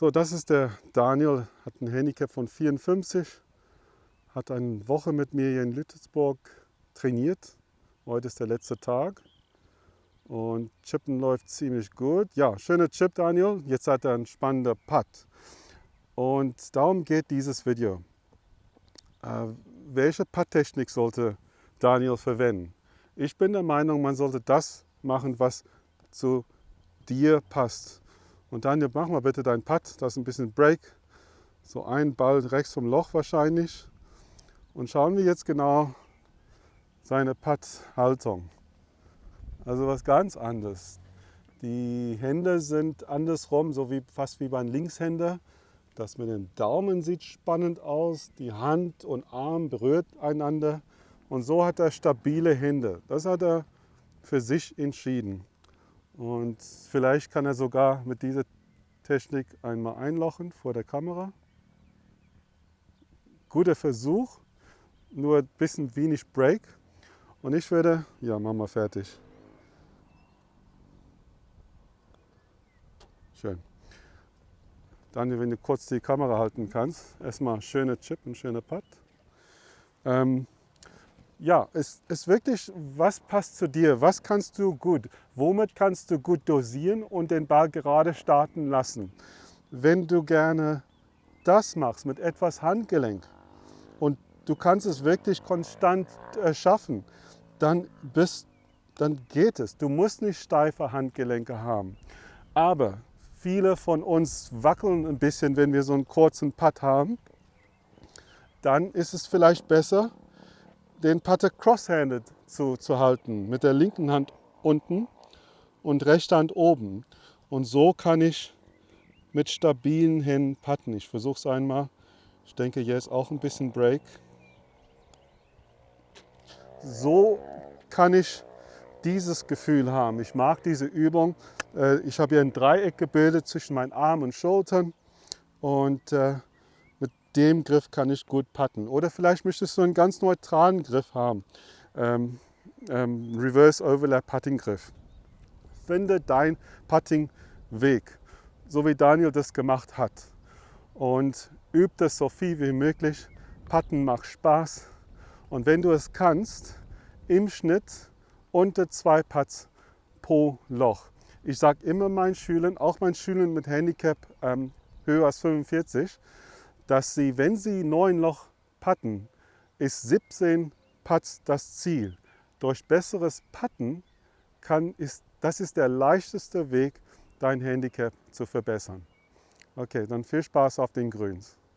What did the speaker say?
So, das ist der Daniel, hat ein Handicap von 54, hat eine Woche mit mir hier in Lüttelsburg trainiert. Heute ist der letzte Tag und Chippen läuft ziemlich gut. Ja, schöner Chip, Daniel. Jetzt hat er einen spannenden Putt. Und darum geht dieses Video. Äh, welche Putttechnik sollte Daniel verwenden? Ich bin der Meinung, man sollte das machen, was zu dir passt. Und Daniel, mach mal bitte deinen Putt. Das ist ein bisschen Break. So ein Ball rechts vom Loch wahrscheinlich. Und schauen wir jetzt genau seine Putt-Haltung. Also was ganz anderes. Die Hände sind andersrum, so wie, fast wie beim Linkshänder. Das mit dem Daumen sieht spannend aus. Die Hand und Arm berührt einander. Und so hat er stabile Hände. Das hat er für sich entschieden. Und vielleicht kann er sogar mit dieser Technik einmal einlochen vor der Kamera. Guter Versuch, nur ein bisschen wenig Break. Und ich würde, ja, machen wir fertig. Schön. Daniel, wenn du kurz die Kamera halten kannst. Erstmal schöner Chip und schöner Putt. Ähm, ja, es ist wirklich, was passt zu dir? Was kannst du gut? Womit kannst du gut dosieren und den Ball gerade starten lassen? Wenn du gerne das machst mit etwas Handgelenk und du kannst es wirklich konstant äh, schaffen, dann, bist, dann geht es. Du musst nicht steife Handgelenke haben. Aber viele von uns wackeln ein bisschen, wenn wir so einen kurzen Putt haben. Dann ist es vielleicht besser, den Putter cross-handed zu, zu halten, mit der linken Hand unten und rechter Hand oben. Und so kann ich mit stabilen Händen putten. Ich versuche es einmal. Ich denke, hier ist auch ein bisschen Break. So kann ich dieses Gefühl haben. Ich mag diese Übung. Äh, ich habe hier ein Dreieck gebildet zwischen meinen Armen und Schultern und äh, dem Griff kann ich gut putten. Oder vielleicht möchtest du einen ganz neutralen Griff haben. Ähm, ähm, Reverse Overlap Putting Griff. Finde dein Putting Weg, so wie Daniel das gemacht hat. Und üb das so viel wie möglich. Putten macht Spaß. Und wenn du es kannst, im Schnitt unter zwei Putts pro Loch. Ich sage immer meinen Schülern, auch meinen Schülern mit Handicap ähm, höher als 45, dass sie, wenn sie neun Loch putten, ist 17 Putts das Ziel. Durch besseres Putten kann, ist, das ist der leichteste Weg, dein Handicap zu verbessern. Okay, dann viel Spaß auf den Grüns.